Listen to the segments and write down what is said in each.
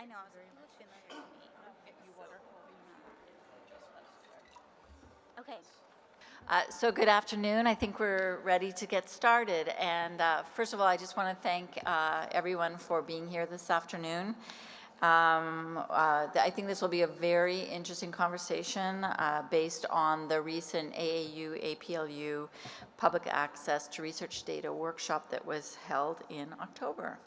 I know, to me. Okay. Uh, So good afternoon. I think we're ready to get started. And uh, first of all, I just want to thank uh, everyone for being here this afternoon. Um, uh, I think this will be a very interesting conversation uh, based on the recent AAU, APLU Public Access to Research Data workshop that was held in October.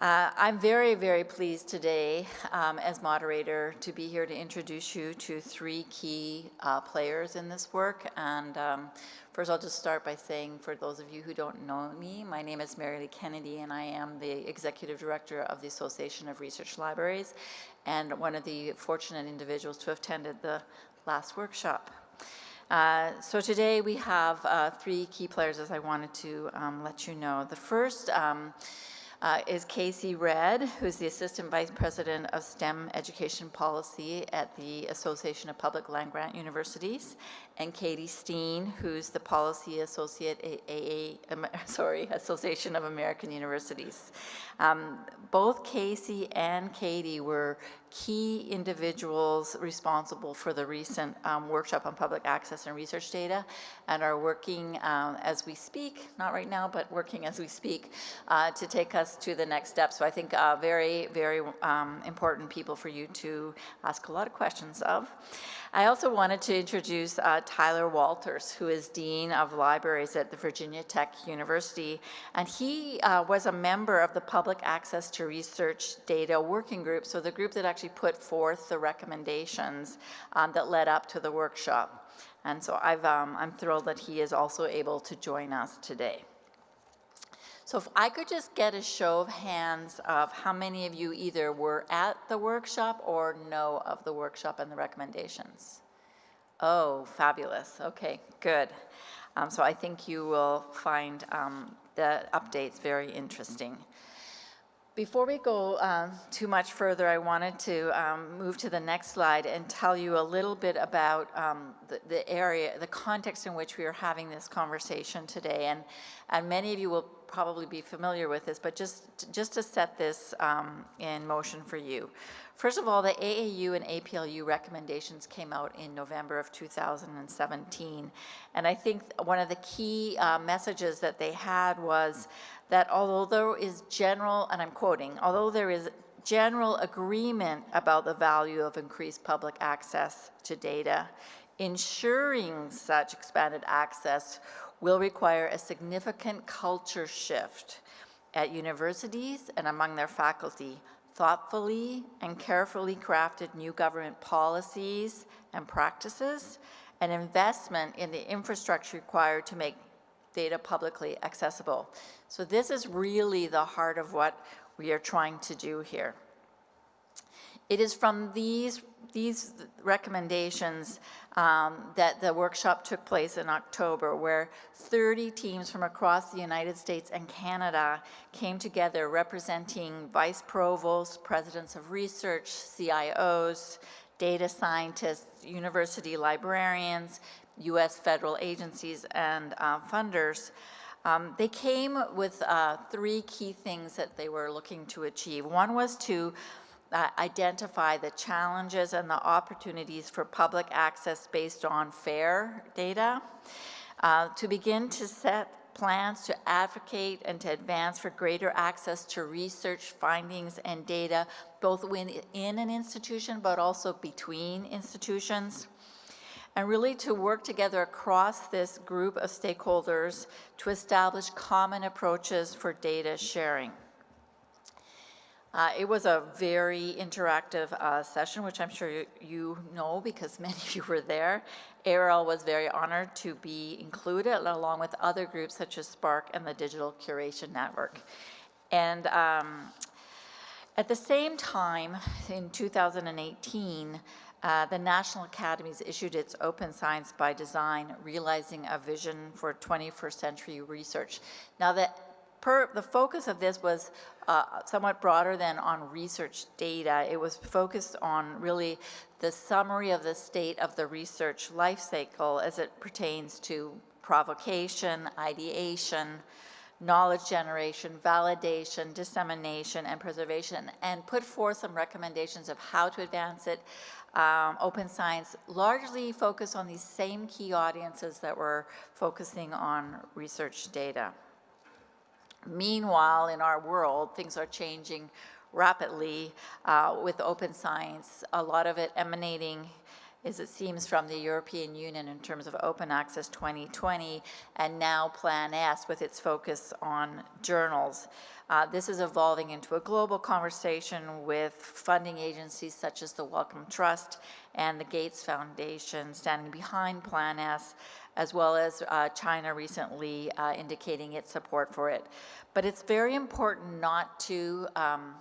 Uh, I'm very, very pleased today um, as moderator to be here to introduce you to three key uh, players in this work. And um, first, I'll just start by saying, for those of you who don't know me, my name is Mary Lee Kennedy, and I am the executive director of the Association of Research Libraries, and one of the fortunate individuals to have attended the last workshop. Uh, so today we have uh, three key players, as I wanted to um, let you know. The first. Um, uh, is Kacy Redd, who's the Assistant Vice President of STEM Education Policy at the Association of Public Land Grant Universities, and Katie Steen, who's the Policy Associate, at AA, sorry, Association of American Universities. Um, both Kacy and Katie were key individuals responsible for the recent um, workshop on public access and research data and are working um, as we speak, not right now, but working as we speak uh, to take us to the next step. So I think uh, very, very um, important people for you to ask a lot of questions of. I also wanted to introduce uh, Tyler Walters, who is Dean of Libraries at the Virginia Tech University, and he uh, was a member of the Public Access to Research Data Working Group, so the group that actually put forth the recommendations um, that led up to the workshop. And so I've, um, I'm thrilled that he is also able to join us today. So if I could just get a show of hands of how many of you either were at the workshop or know of the workshop and the recommendations. Oh, fabulous. Okay, good. Um, so I think you will find um, the updates very interesting. Before we go um, too much further, I wanted to um, move to the next slide and tell you a little bit about um, the, the, area, the context in which we are having this conversation today. And, and many of you will probably be familiar with this, but just, just to set this um, in motion for you. First of all, the AAU and APLU recommendations came out in November of 2017. And I think one of the key uh, messages that they had was that although there is general, and I'm quoting, although there is general agreement about the value of increased public access to data, ensuring such expanded access will require a significant culture shift at universities and among their faculty, thoughtfully and carefully crafted new government policies and practices, and investment in the infrastructure required to make data publicly accessible. So this is really the heart of what we are trying to do here. It is from these, these recommendations um, that the workshop took place in October, where 30 teams from across the United States and Canada came together representing vice provosts, presidents of research, CIOs, data scientists, university librarians, US federal agencies, and uh, funders. Um, they came with uh, three key things that they were looking to achieve. One was to uh, identify the challenges and the opportunities for public access based on FAIR data, uh, to begin to set plans to advocate and to advance for greater access to research findings and data, both within an institution but also between institutions, and really to work together across this group of stakeholders to establish common approaches for data sharing. Uh, it was a very interactive uh, session, which I'm sure you, you, know because many of you were there. ARL was very honored to be included along with other groups such as SPARC and the Digital Curation Network. And um, at the same time, in 2018, uh, the National Academies issued its Open Science by Design, Realizing a Vision for 21st Century Research. Now, the, per, the focus of this was uh, somewhat broader than on research data. It was focused on really the summary of the state of the research life cycle as it pertains to provocation, ideation, knowledge generation, validation, dissemination, and preservation, and put forth some recommendations of how to advance it. Um, open science largely focus on these same key audiences that we're focusing on research data. Meanwhile, in our world, things are changing rapidly uh, with open science, a lot of it emanating as it seems from the European Union in terms of Open Access 2020 and now Plan S with its focus on journals. Uh, this is evolving into a global conversation with funding agencies such as the Wellcome Trust and the Gates Foundation standing behind Plan S, as well as uh, China recently uh, indicating its support for it. But it's very important not to um,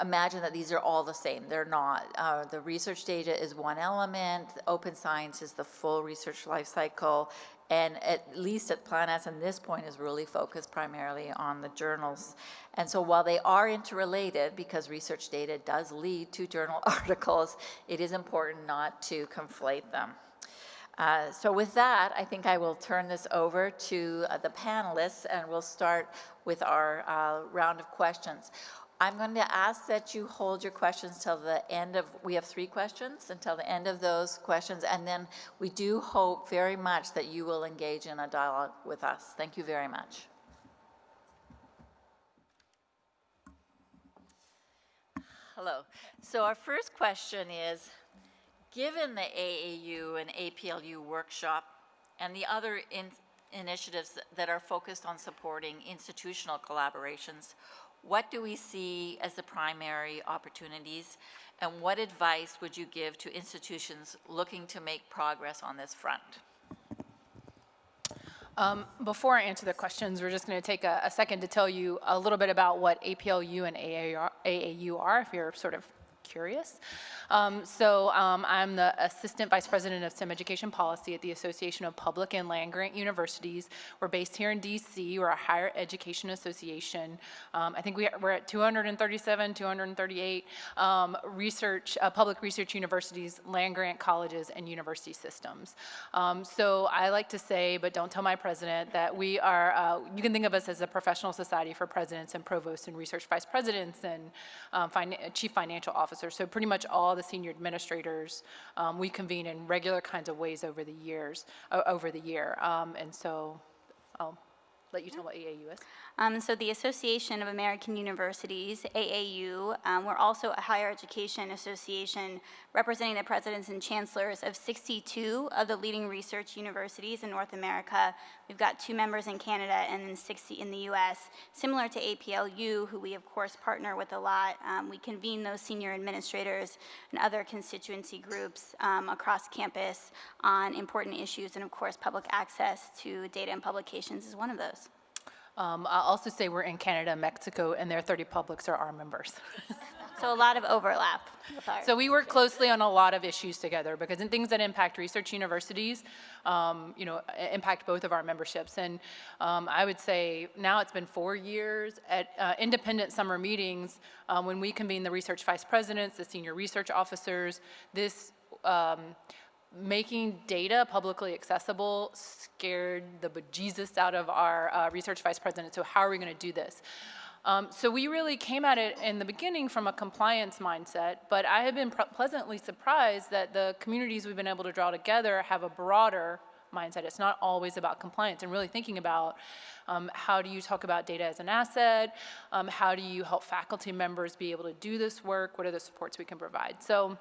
imagine that these are all the same. They're not. Uh, the research data is one element. Open science is the full research life cycle. And at least at Plan S, and this point is really focused primarily on the journals. And so while they are interrelated, because research data does lead to journal articles, it is important not to conflate them. Uh, so with that, I think I will turn this over to uh, the panelists, and we'll start with our uh, round of questions. I'm going to ask that you hold your questions till the end of, we have three questions, until the end of those questions, and then we do hope very much that you will engage in a dialogue with us. Thank you very much. Hello. So our first question is, given the AAU and APLU workshop and the other in initiatives that are focused on supporting institutional collaborations, what do we see as the primary opportunities, and what advice would you give to institutions looking to make progress on this front? Um, before I answer the questions, we're just going to take a, a, second to tell you a little bit about what APLU and AAU are, if you're sort of curious. Um, so um, I'm the Assistant Vice President of STEM Education Policy at the Association of Public and Land-Grant Universities. We're based here in DC. We're a higher education association. Um, I think we, are at 237, 238 um, research, uh, public research universities, land-grant colleges, and university systems. Um, so I like to say, but don't tell my president, that we are, uh, you can think of us as a professional society for presidents and provosts and research vice presidents and um, chief financial officers. So pretty much all the senior administrators, um, we convene in regular kinds of ways over the years, uh, over the year. Um, and so I'll let you tell what AAU is. Um, so the Association of American Universities, AAU, um, we're also a higher education association representing the presidents and chancellors of 62 of the leading research universities in North America. We've got two members in Canada and then 60 in the US. Similar to APLU, who we of course partner with a lot, um, we convene those senior administrators and other constituency groups um, across campus on important issues and of course public access to data and publications is one of those. Um, I'll also say we're in Canada, Mexico, and their 30 publics are our members. so a lot of overlap. So we work closely on a lot of issues together because in things that impact research universities, um, you know, impact both of our memberships. And um, I would say now it's been four years at uh, independent summer meetings um, when we convene the research vice presidents, the senior research officers, this um, making data publicly accessible scared the bejesus out of our uh, research vice president. So how are we going to do this? Um, so we really came at it in the beginning from a compliance mindset, but I have been pleasantly surprised that the communities we've been able to draw together have a broader mindset. It's not always about compliance and really thinking about um, how do you talk about data as an asset? Um, how do you help faculty members be able to do this work? What are the supports we can provide? So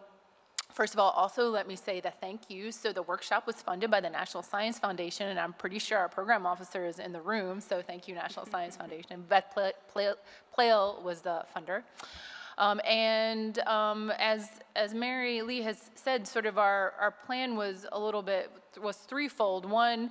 First of all, also let me say the thank you. So the workshop was funded by the National Science Foundation, and I'm pretty sure our program officer is in the room, so thank you, National Science Foundation. Beth Plale was the funder. Um, and um, as, as Mary Lee has said, sort of our, our plan was a little bit, was threefold. One,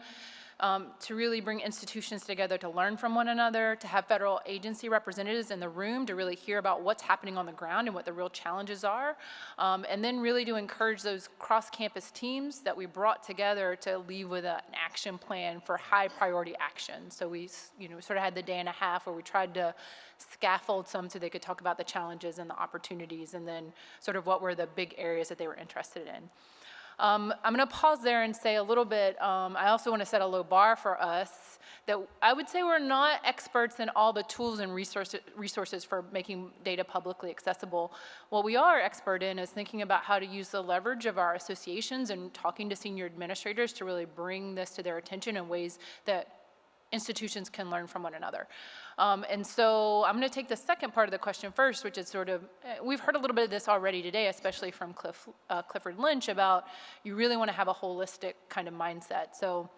um, to really bring institutions together to learn from one another, to have federal agency representatives in the room to really hear about what's happening on the ground and what the real challenges are, um, and then really to encourage those cross-campus teams that we brought together to leave with a, an action plan for high priority action. So we, you know, sort of had the day and a half where we tried to scaffold some so they could talk about the challenges and the opportunities and then sort of what were the big areas that they were interested in. Um, I'm going to pause there and say a little bit, um, I also want to set a low bar for us that I would say we're not experts in all the tools and resources, resources for making data publicly accessible. What we are expert in is thinking about how to use the leverage of our associations and talking to senior administrators to really bring this to their attention in ways that institutions can learn from one another. Um, and so I'm going to take the second part of the question first, which is sort of, eh, we've heard a little bit of this already today, especially from Cliff, uh, Clifford Lynch about you really want to have a holistic kind of mindset. So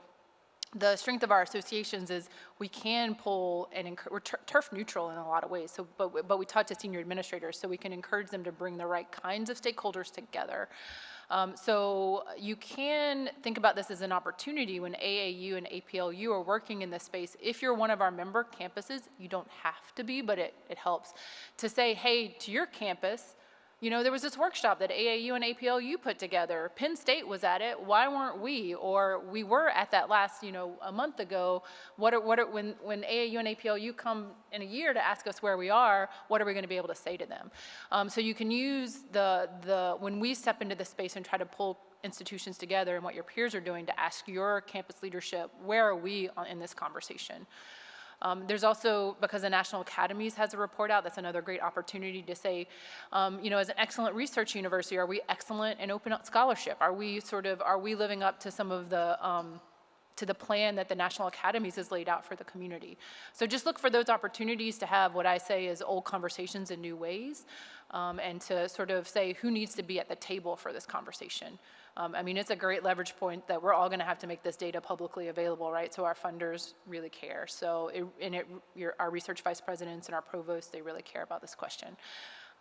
the strength of our associations is we can pull and we're turf neutral in a lot of ways. So, but but we talk to senior administrators so we can encourage them to bring the right kinds of stakeholders together. Um, so you can think about this as an opportunity when AAU and APLU are working in this space. If you're one of our member campuses, you don't have to be, but it, it helps to say, hey, to your campus, you know, there was this workshop that AAU and APLU put together. Penn State was at it. Why weren't we? Or we were at that last, you know, a month ago. What are, what are, when, when AAU and APLU come in a year to ask us where we are, what are we going to be able to say to them? Um, so you can use the, the, when we step into the space and try to pull institutions together and what your peers are doing to ask your campus leadership, where are we in this conversation? Um, there's also, because the National Academies has a report out, that's another great opportunity to say, um, you know, as an excellent research university, are we excellent in open scholarship? Are we sort of, are we living up to some of the, um, to the plan that the National Academies has laid out for the community. So just look for those opportunities to have what I say is old conversations in new ways, um, and to sort of say who needs to be at the table for this conversation. Um, I mean, it's a great leverage point that we're all going to have to make this data publicly available, right? So our funders really care. So, it, and it, your, our research vice presidents and our provosts, they really care about this question.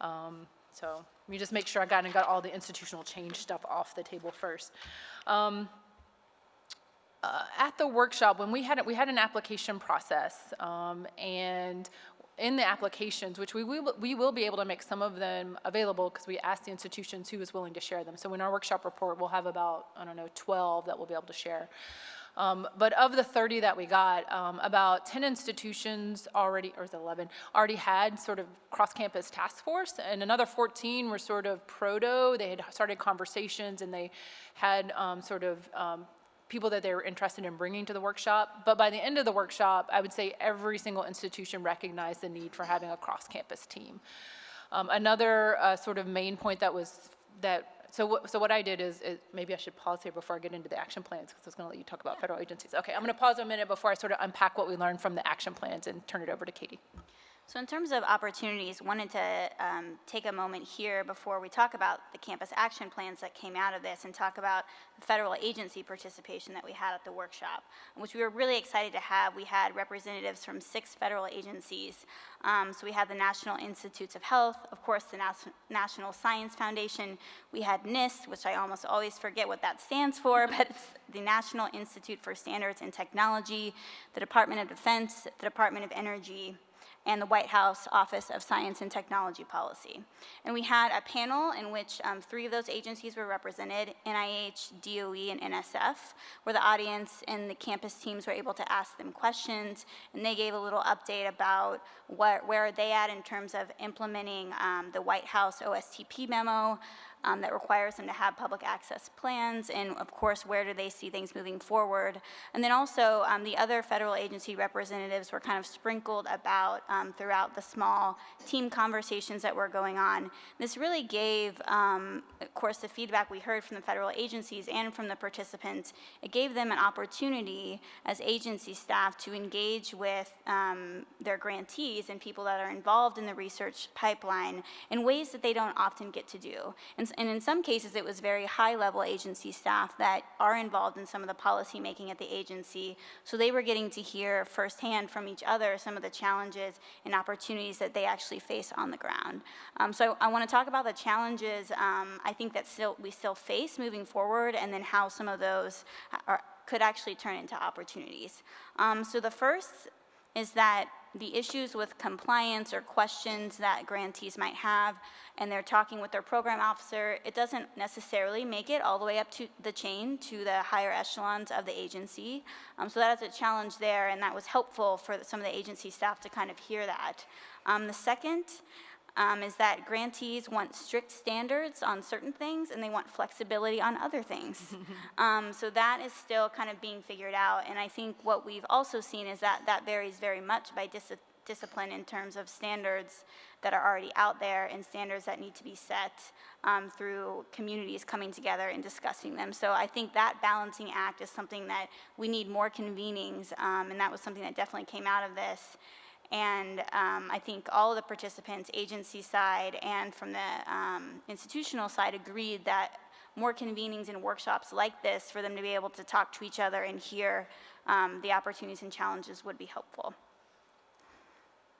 Um, so let me just make sure I got and got all the institutional change stuff off the table first. Um, uh, at the workshop, when we had, we had an application process, um, and in the applications, which we will, we will be able to make some of them available because we asked the institutions who was willing to share them. So in our workshop report, we'll have about, I don't know, 12 that we'll be able to share. Um, But of the 30 that we got, um, about 10 institutions already, or is it 11, already had sort of cross-campus task force, and another 14 were sort of proto. They had started conversations, and they had um, sort of um, people that they were interested in bringing to the workshop. But by the end of the workshop, I would say every single institution recognized the need for having a cross-campus team. Um, another uh, sort of main point that was that so what, so what I did is, is maybe I should pause here before I get into the action plans because I was going to let you talk about federal agencies. Okay, I'm going to pause a minute before I sort of unpack what we learned from the action plans and turn it over to Katie. So in terms of opportunities, wanted to um, take a moment here before we talk about the campus action plans that came out of this and talk about the federal agency participation that we had at the workshop, which we were really excited to have. We had representatives from six federal agencies. Um, so we had the National Institutes of Health, of course, the Nas- National Science Foundation. We had NIST, which I almost always forget what that stands for, but it's the National Institute for Standards and Technology, the Department of Defense, the Department of Energy, and the White House Office of Science and Technology Policy. And we had a panel in which um, three of those agencies were represented, NIH, DOE, and NSF, where the audience and the campus teams were able to ask them questions, and they gave a little update about what, where are they at in terms of implementing um, the White House OSTP memo, um, that requires them to have public access plans, and of course, where do they see things moving forward? And then also, um, the other federal agency representatives were kind of sprinkled about um, throughout the small team conversations that were going on. This really gave, um, of course, the feedback we heard from the federal agencies and from the participants, it gave them an opportunity as agency staff to engage with um, their grantees and people that are involved in the research pipeline in ways that they don't often get to do. And, and in some cases, it was very high-level agency staff that are involved in some of the policy making at the agency. So they were getting to hear firsthand from each other some of the challenges and opportunities that they actually face on the ground. Um, so I want to talk about the challenges um, I think that still we still face moving forward, and then how some of those are, could actually turn into opportunities. Um, so the first is that the issues with compliance or questions that grantees might have, and they're talking with their program officer, it doesn't necessarily make it all the way up to the chain to the higher echelons of the agency. Um, so that is a challenge there, and that was helpful for some of the agency staff to kind of hear that. Um, the second um, is that grantees want strict standards on certain things and they want flexibility on other things. um, so that is still kind of being figured out. And I think what we've also seen is that that varies very much by dis- discipline in terms of standards that are already out there and standards that need to be set um, through communities coming together and discussing them. So I think that balancing act is something that we need more convenings, um, and that was something that definitely came out of this. And um, I think all of the participants, agency side and from the um, institutional side, agreed that more convenings and workshops like this for them to be able to talk to each other and hear um, the opportunities and challenges would be helpful.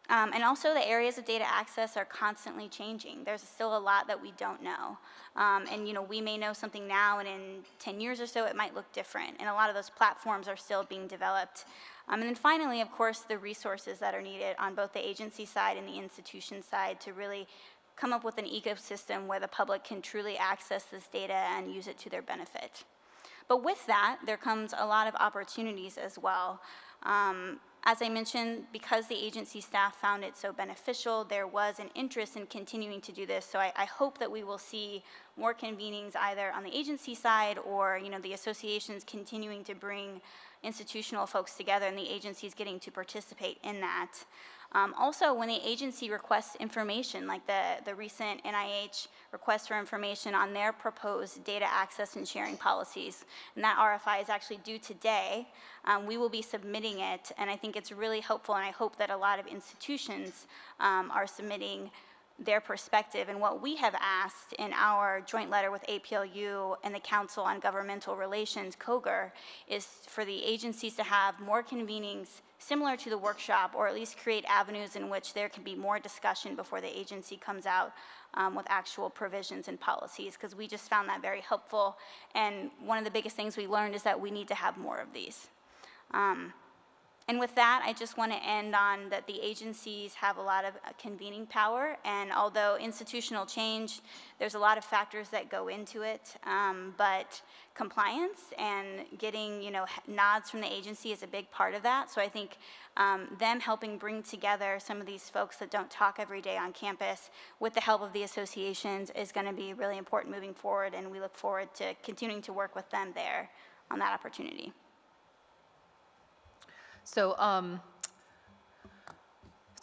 Um, and also, the areas of data access are constantly changing. There's still a lot that we don't know. Um, and, you know, we may know something now, and in 10 years or so, it might look different. And a lot of those platforms are still being developed. Um, and then finally, of course, the resources that are needed on both the agency side and the institution side to really come up with an ecosystem where the public can truly access this data and use it to their benefit. But with that, there comes a lot of opportunities as well. Um, as I mentioned, because the agency staff found it so beneficial, there was an interest in continuing to do this. So I, I, hope that we will see more convenings either on the agency side or, you know, the associations continuing to bring institutional folks together and the agencies getting to participate in that. Um, also, when the agency requests information, like the, the recent NIH request for information on their proposed data access and sharing policies, and that RFI is actually due today, um, we will be submitting it, and I think it's really helpful, and I hope that a lot of institutions um, are submitting their perspective. And what we have asked in our joint letter with APLU and the Council on Governmental Relations, COGR, is for the agencies to have more convenings similar to the workshop, or at least create avenues in which there can be more discussion before the agency comes out um, with actual provisions and policies, because we just found that very helpful. And one of the biggest things we learned is that we need to have more of these. Um, and with that, I just want to end on that the agencies have a lot of uh, convening power, and although institutional change, there's a lot of factors that go into it, um, but compliance and getting, you know, nods from the agency is a big part of that. So I think um, them helping bring together some of these folks that don't talk every day on campus with the help of the associations is going to be really important moving forward, and we look forward to continuing to work with them there on that opportunity. So, um,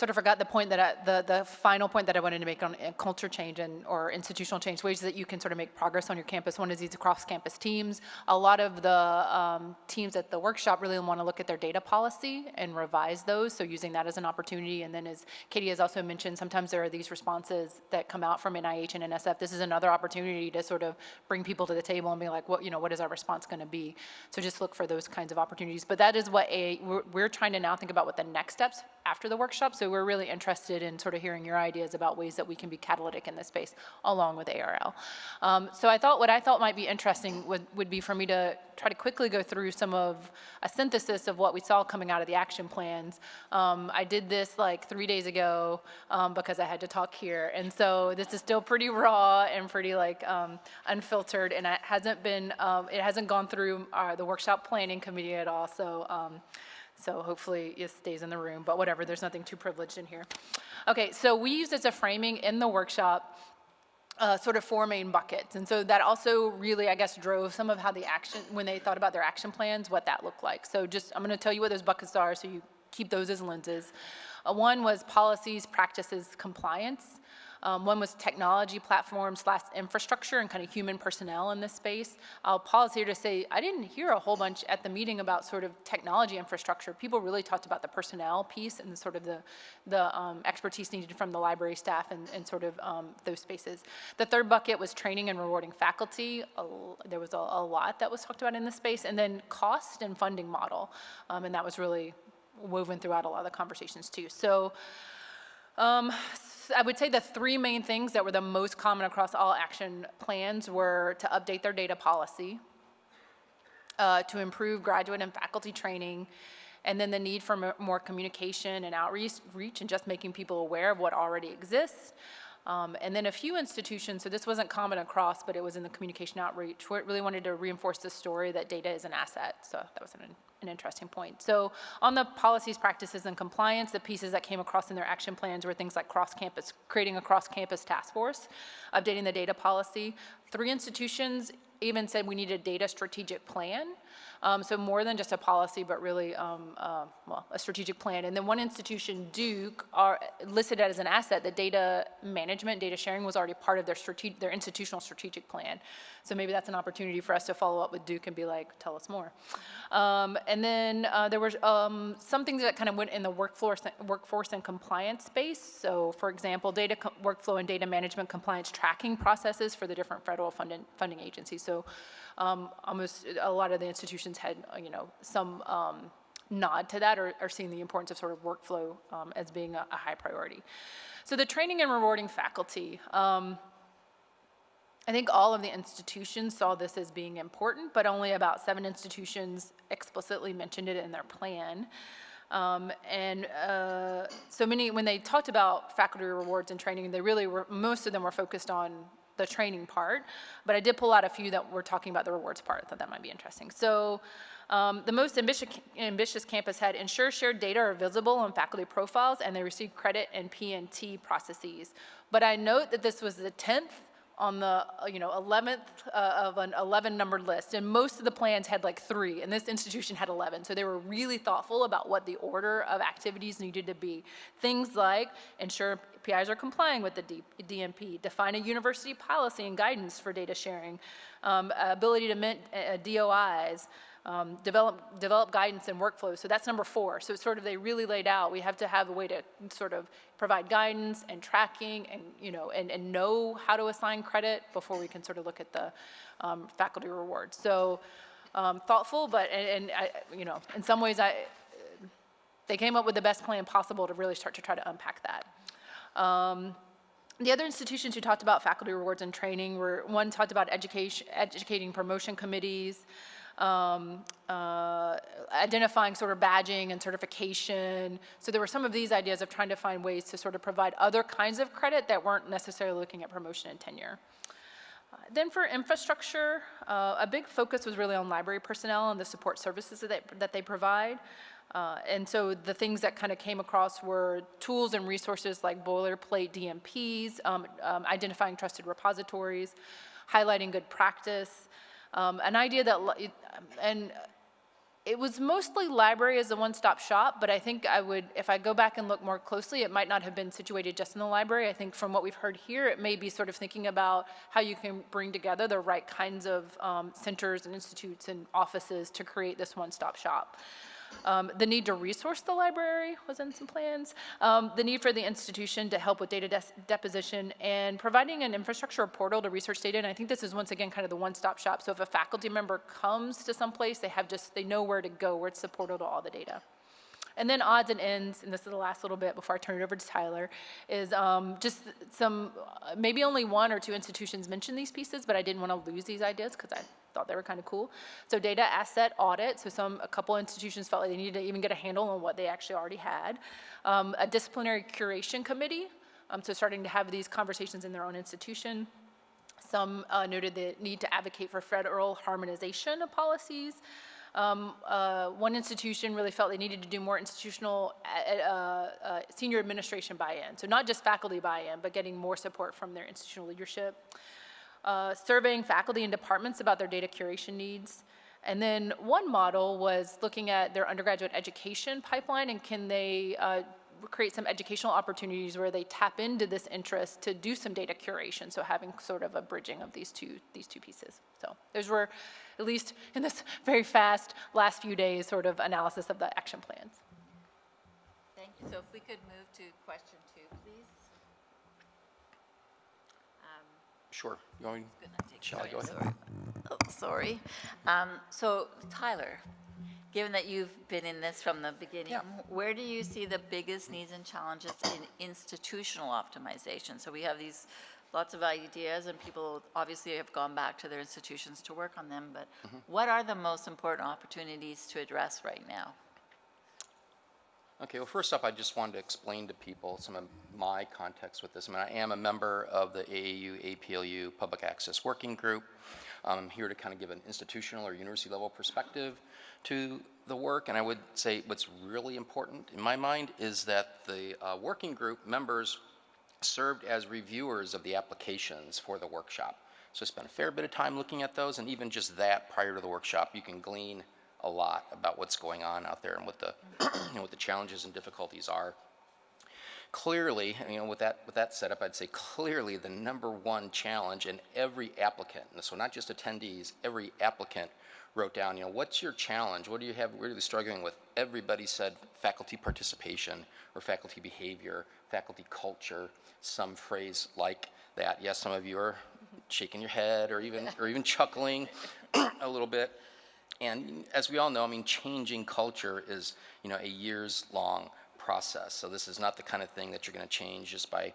sort of forgot the point that I, the, the final point that I wanted to make on uh, culture change and, or institutional change, ways that you can sort of make progress on your campus. One is these cross-campus teams. A lot of the um, teams at the workshop really want to look at their data policy and revise those, so using that as an opportunity. And then as Katie has also mentioned, sometimes there are these responses that come out from NIH and NSF. This is another opportunity to sort of bring people to the table and be like, what, you know, what is our response going to be? So just look for those kinds of opportunities. But that is what a, we're, we're trying to now think about what the next steps after the workshop. So we're really interested in sort of hearing your ideas about ways that we can be catalytic in this space along with ARL. Um, so I thought what I thought might be interesting would, would be for me to try to quickly go through some of a synthesis of what we saw coming out of the action plans. Um, I did this like three days ago um, because I had to talk here. And so this is still pretty raw and pretty like um, unfiltered and it hasn't been, um, it hasn't gone through uh, the workshop planning committee at all. So um, so hopefully it stays in the room, but whatever, there's nothing too privileged in here. Okay, so we used as a framing in the workshop uh, sort of four main buckets. And so that also really, I guess, drove some of how the action, when they thought about their action plans, what that looked like. So just, I'm gonna tell you what those buckets are so you keep those as lenses. Uh, one was policies, practices, compliance. Um, one was technology platform slash infrastructure and kind of human personnel in this space. I'll pause here to say I didn't hear a whole bunch at the meeting about sort of technology infrastructure. People really talked about the personnel piece and the sort of the, the um, expertise needed from the library staff and, and sort of um, those spaces. The third bucket was training and rewarding faculty. A, there was a, a, lot that was talked about in this space. And then cost and funding model. Um, and that was really woven throughout a lot of the conversations too. So um, I would say the three main things that were the most common across all action plans were to update their data policy, uh, to improve graduate and faculty training, and then the need for more communication and outreach and just making people aware of what already exists. Um, and then a few institutions, so this wasn't common across, but it was in the communication outreach, where it really wanted to reinforce the story that data is an asset. So that was an an interesting point. So on the policies, practices, and compliance, the pieces that came across in their action plans were things like cross-campus, creating a cross-campus task force, updating the data policy. Three institutions even said we need a data strategic plan. Um, so more than just a policy, but really, um, uh, well, a strategic plan. And then one institution, Duke, are listed as an asset that data management, data sharing was already part of their strate- their institutional strategic plan. So maybe that's an opportunity for us to follow up with Duke and be like, tell us more. Um, and then uh, there was um, some things that kind of went in the workforce, workforce and compliance space. So for example, data workflow and data management compliance tracking processes for the different federal funding, funding agencies. So um, almost a lot of the institutions had, you know, some um, nod to that or, or seeing the importance of sort of workflow um, as being a, a high priority. So the training and rewarding faculty. Um, I think all of the institutions saw this as being important, but only about seven institutions explicitly mentioned it in their plan. Um, and uh, so many, when they talked about faculty rewards and training, they really were, most of them were focused on the training part, but I did pull out a few that were talking about the rewards part. I thought that might be interesting. So um, the most ambitious, ambitious campus had ensure shared data are visible on faculty profiles and they receive credit and PNT processes. But I note that this was the 10th on the, you know, 11th uh, of an 11 numbered list, and most of the plans had like three, and this institution had 11. So they were really thoughtful about what the order of activities needed to be. Things like ensure PIs are complying with the D- DMP, define a university policy and guidance for data sharing, um, ability to mint uh, DOIs, um, develop, develop guidance and workflows. So that's number four. So it's sort of they really laid out, we have to have a way to sort of provide guidance and tracking and, you know, and, and know how to assign credit before we can sort of look at the um, faculty rewards. So um, thoughtful, but, and, and I, you know, in some ways I, they came up with the best plan possible to really start to try to unpack that. Um, the other institutions who talked about faculty rewards and training were, one talked about education, educating promotion committees, um, uh, identifying sort of badging and certification. So there were some of these ideas of trying to find ways to sort of provide other kinds of credit that weren't necessarily looking at promotion and tenure. Uh, Then for infrastructure, uh, a big focus was really on library personnel and the support services that they, that they provide. Uh, And so the things that kind of came across were tools and resources like boilerplate DMPs, um, um, identifying trusted repositories, highlighting good practice, um, an idea that, and it was mostly library as a one-stop shop, but I think I would, if I go back and look more closely, it might not have been situated just in the library. I think from what we've heard here, it may be sort of thinking about how you can bring together the right kinds of um, centers and institutes and offices to create this one-stop shop. Um, The need to resource the library was in some plans. Um, The need for the institution to help with data deposition and providing an infrastructure portal to research data. And I think this is once again kind of the one-stop shop. So if a faculty member comes to some place, they have just, they know where to go, where it's the portal to all the data. And then odds and ends, and this is the last little bit before I turn it over to Tyler, is um, just some, maybe only one or two institutions mentioned these pieces, but I didn't want to lose these ideas because I thought they were kind of cool. So data asset audit, so some, a couple institutions felt like they needed to even get a handle on what they actually already had. Um, A disciplinary curation committee, um, so starting to have these conversations in their own institution. Some uh, noted the need to advocate for federal harmonization of policies. Um, uh, One institution really felt they needed to do more institutional, uh, uh, senior administration buy-in. So not just faculty buy-in, but getting more support from their institutional leadership. Uh, Surveying faculty and departments about their data curation needs. And then one model was looking at their undergraduate education pipeline and can they uh, create some educational opportunities where they tap into this interest to do some data curation. So having sort of a bridging of these two, these two pieces. So those were, at least in this very fast last few days, sort of analysis of the action plans. Thank you. So if we could move to question two, please. Um, Sure. You want me- gonna Shall I go ahead? sorry. Oh, Sorry. Um, So Tyler, given that you've been in this from the beginning, Yeah. where do you see the biggest needs and challenges in institutional optimization? So we have these lots of ideas and people obviously have gone back to their institutions to work on them, but Mm-hmm. what are the most important opportunities to address right now? Okay, well, first off, I just wanted to explain to people some of my context with this. I mean, I am a member of the AAU, APLU Public Access Working Group. I'm here to kind of give an institutional or university level perspective to the work. And I would say what's really important in my mind is that the uh, working group members served as reviewers of the applications for the workshop. So I spent a fair bit of time looking at those, and even just that prior to the workshop, you can glean a lot about what's going on out there and what the, you know, what the challenges and difficulties are. Clearly, you know, with that, with that setup, I'd say clearly the number one challenge in every applicant, and so not just attendees, every applicant wrote down, you know, what's your challenge? What do you have really struggling with? Everybody said faculty participation or faculty behavior, faculty culture, some phrase like that. Yes, some of you are shaking your head or even, or even chuckling a little bit. And as we all know, I mean, changing culture is, you know, a years-long process. So this is not the kind of thing that you're going to change just by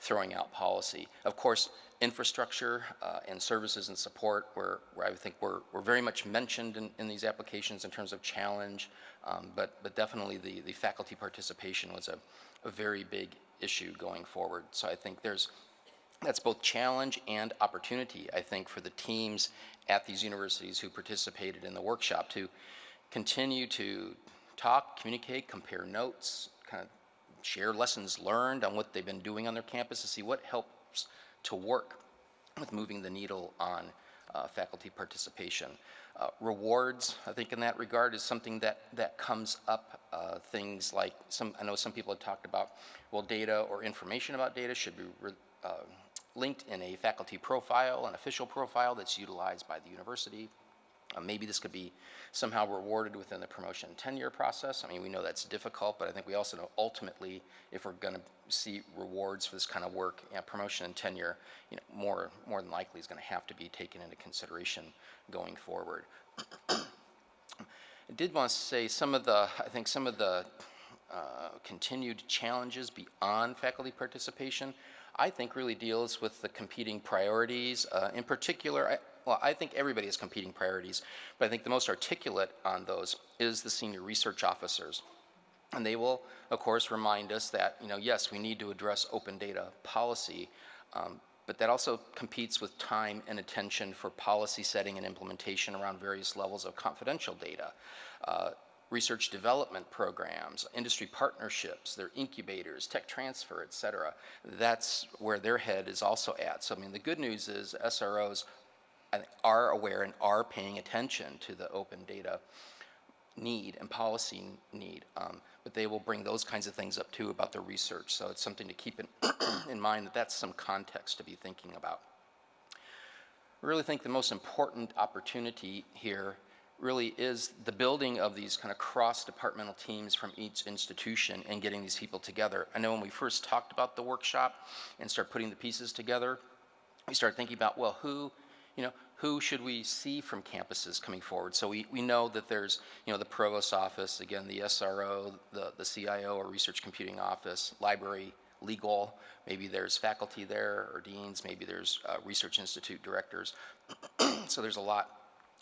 throwing out policy. Of course, infrastructure uh, and services and support, where, where I think we're, we're very much mentioned in, in these applications in terms of challenge, um, but, but definitely the, the faculty participation was a, a very big issue going forward. So I think there's that's both challenge and opportunity, I think, for the teams at these universities who participated in the workshop to continue to talk, communicate, compare notes, kind of share lessons learned on what they've been doing on their campus to see what helps to work with moving the needle on uh, faculty participation. Uh, rewards, I think in that regard, is something that, that comes up. Uh, things like some, I know some people have talked about, well, data or information about data should be uh, linked in a faculty profile, an official profile that's utilized by the university. Uh, maybe this could be somehow rewarded within the promotion tenure process. I mean, we know that's difficult, but I think we also know ultimately if we're going to see rewards for this kind of work, you know, promotion and tenure, you know, more more than likely is going to have to be taken into consideration going forward. I did want to say some of the, I think some of the uh, continued challenges beyond faculty participation, I think really deals with the competing priorities. Uh, in particular, well, I think everybody has competing priorities, but I think the most articulate on those is the senior research officers. And they will, of course, remind us that, you know, yes, we need to address open data policy, um, but that also competes with time and attention for policy setting and implementation around various levels of confidential data. Uh, research development programs, industry partnerships, their incubators, tech transfer, et cetera. That's where their head is also at. So, I mean, the good news is SROs are aware and are paying attention to the open data need and policy need. Um, but they will bring those kinds of things up too about their research. So it's something to keep in, in mind that that's some context to be thinking about. I really think the most important opportunity here really is the building of these kind of cross-departmental teams from each institution and getting these people together. I know when we first talked about the workshop and start putting the pieces together, we started thinking about, well, who, you know, who should we see from campuses coming forward? So we, we know that there's, you know, the provost office, again, the SRO, the, the CIO or research computing office, library, legal, maybe there's faculty there or deans, maybe there's uh, research institute directors. so there's a lot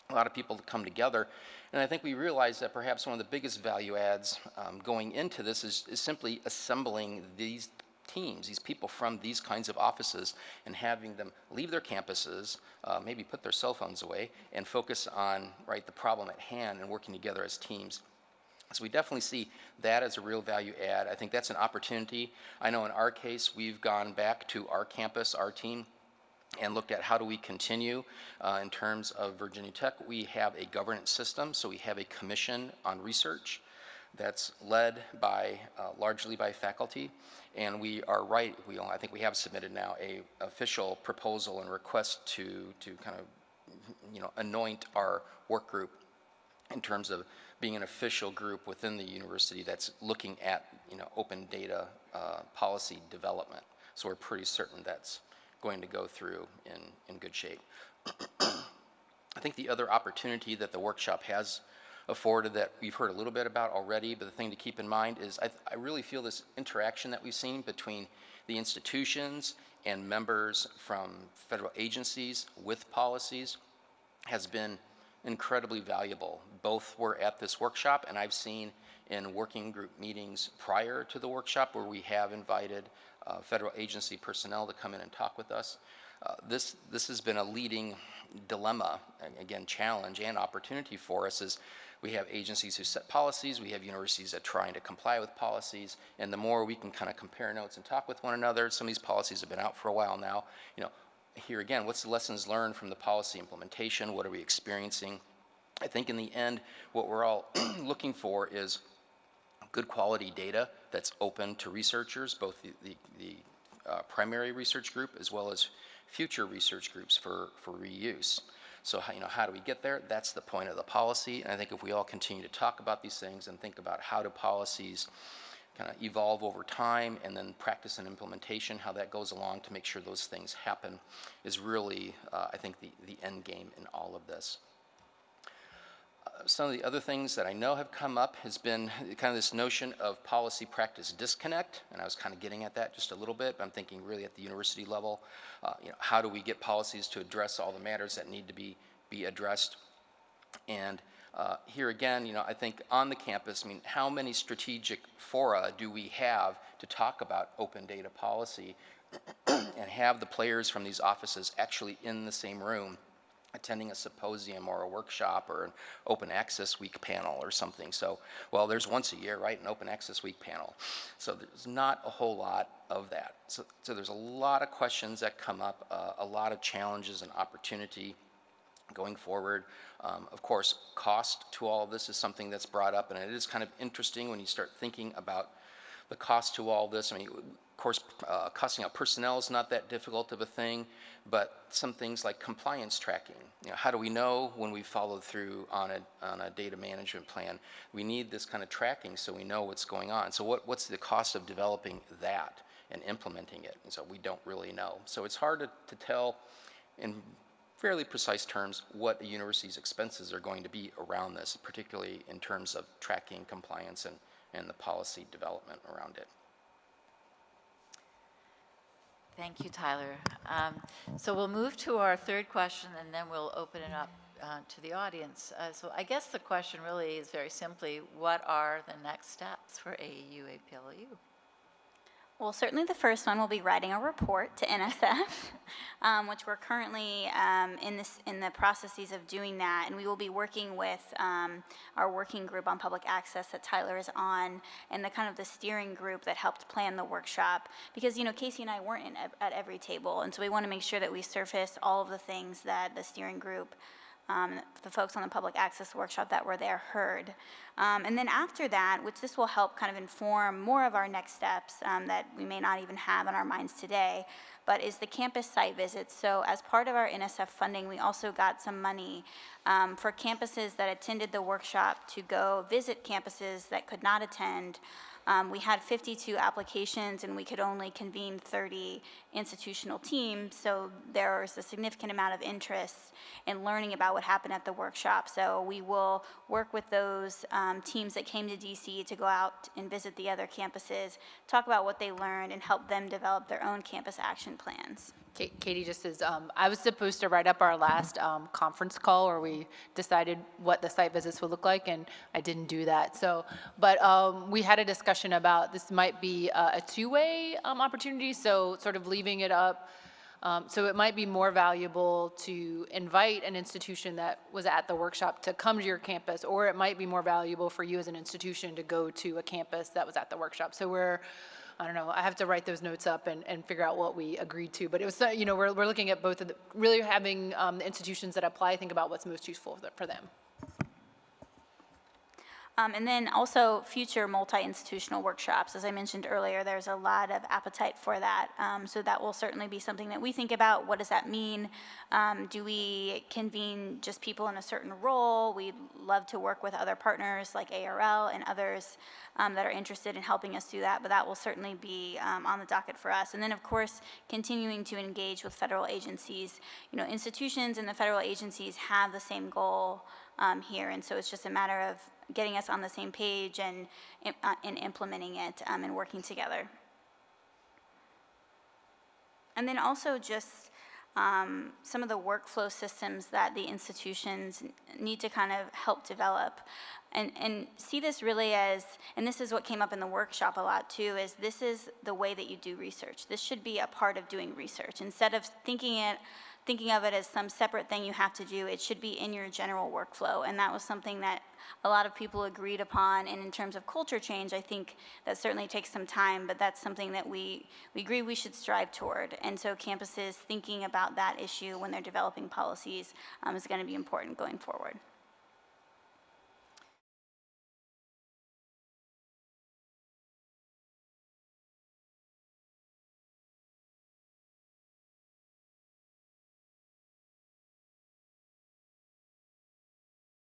a lot of people to come together. And I think we realize that perhaps one of the biggest value adds um, going into this is, is simply assembling these teams, these people from these kinds of offices, and having them leave their campuses, uh, maybe put their cell phones away, and focus on right the problem at hand and working together as teams. So we definitely see that as a real value add. I think that's an opportunity. I know in our case, we've gone back to our campus, our team, and looked at how do we continue uh, in terms of Virginia Tech. We have a governance system, so we have a commission on research that's led by uh, largely by faculty, and we are right. We I think we have submitted now a official proposal and request to to kind of you know anoint our work group in terms of being an official group within the university that's looking at you know open data uh, policy development. So we're pretty certain that's going to go through in, in good shape. I think the other opportunity that the workshop has afforded that we've heard a little bit about already, but the thing to keep in mind is I, I really feel this interaction that we've seen between the institutions and members from federal agencies with policies has been incredibly valuable. Both were at this workshop, and I've seen in working group meetings prior to the workshop where we have invited uh, federal agency personnel to come in and talk with us. uh, this, this has been a leading dilemma, again, challenge and opportunity for us is we have agencies who set policies, we have universities that are trying to comply with policies, and the more we can kind of compare notes and talk with one another, some of these policies have been out for a while now, you know, here again, what's the lessons learned from the policy implementation? What are we experiencing? I think in the end, what we're all looking for is good quality data that's open to researchers, both the, the, the uh, primary research group as well as future research groups for, for reuse. So, how, you know, how do we get there? That's the point of the policy. And I think if we all continue to talk about these things and think about how do policies kind of evolve over time and then practice and implementation, how that goes along to make sure those things happen is really, uh, I think, the, the end game in all of this some of the other things that I know have come up has been kind of this notion of policy practice disconnect, and I was kind of getting at that just a little bit, but I'm thinking really at the university level, uh, you know, how do we get policies to address all the matters that need to be, be addressed? And uh, here again, you know, I think on the campus, I mean, how many strategic fora do we have to talk about open data policy and have the players from these offices actually in the same room attending a symposium or a workshop or an open access week panel or something. So, well, there's once a year, right, an open access week panel. So there's not a whole lot of that. So, so there's a lot of questions that come up, uh, a lot of challenges and opportunity going forward. Um, of course, cost to all of this is something that's brought up, and it is kind of interesting when you start thinking about the cost to all this. I mean, of course, uh, costing out personnel is not that difficult of a thing, but some things like compliance tracking. You know, how do we know when we followed through on a, on a data management plan? We need this kind of tracking so we know what's going on. So what, what's the cost of developing that and implementing it? And so we don't really know. So it's hard to, to tell in fairly precise terms what a university's expenses are going to be around this, particularly in terms of tracking compliance and, and the policy development around it. Thank you, Tyler. Um, So we'll move to our third question, and then we'll open it up uh, to the audience. Uh, So I guess the question really is very simply, what are the next steps for AAU APLU? Well, certainly the first one will be writing a report to NSF, um, which we're currently um, in this in the processes of doing that, and we will be working with um, our working group on public access that Tyler is on, and the kind of the steering group that helped plan the workshop. Because you know Kacy and I weren't in, at every table, and so we want to make sure that we surface all of the things that the steering group um, the folks on the public access workshop that were there heard. Um, and then after that, which this will help kind of inform more of our next steps um, that we may not even have in our minds today, but is the campus site visits. So as part of our NSF funding, we also got some money um, for campuses that attended the workshop to go visit campuses that could not attend um, we had 52 applications and we could only convene 30 institutional teams, so there was a significant amount of interest in learning about what happened at the workshop. So we will work with those um, teams that came to DC to go out and visit the other campuses, talk about what they learned, and help them develop their own campus action plans. Ka- Katie, just says, um, I was supposed to write up our last um, conference call where we decided what the site visits would look like, and I didn't do that. So, but um, we had a discussion about this might be a a two-way um, opportunity, so sort of leaving it up. Um, So it might be more valuable to invite an institution that was at the workshop to come to your campus, or it might be more valuable for you as an institution to go to a campus that was at the workshop. So we're, I don't know, I have to write those notes up and, and figure out what we agreed to. But it was, uh, you know, we're, we're looking at both of the, really having um, the institutions that apply think about what's most useful for the- for them. Um, and then also future multi-institutional workshops. As I mentioned earlier, there's a lot of appetite for that. Um, so that will certainly be something that we think about. What does that mean? Um, do we convene just people in a certain role? We'd love to work with other partners like ARL and others um, that are interested in helping us do that, but that will certainly be um, on the docket for us. And then, of course, continuing to engage with federal agencies. You know, institutions and the federal agencies have the same goal um, here, and so it's just a matter of getting us on the same page and, uh, and implementing it um, and working together. And then also just um, some of the workflow systems that the institutions need to kind of help develop. And, and see this really as, and this is what came up in the workshop a lot too, is this is the way that you do research. This should be a part of doing research. Instead of thinking it, thinking of it as some separate thing you have to do, it should be in your general workflow. And that was something that a lot of people agreed upon. And in terms of culture change, I think that certainly takes some time, but that's something that we, we agree we should strive toward. And so campuses thinking about that issue when they're developing policies um, is going to be important going forward.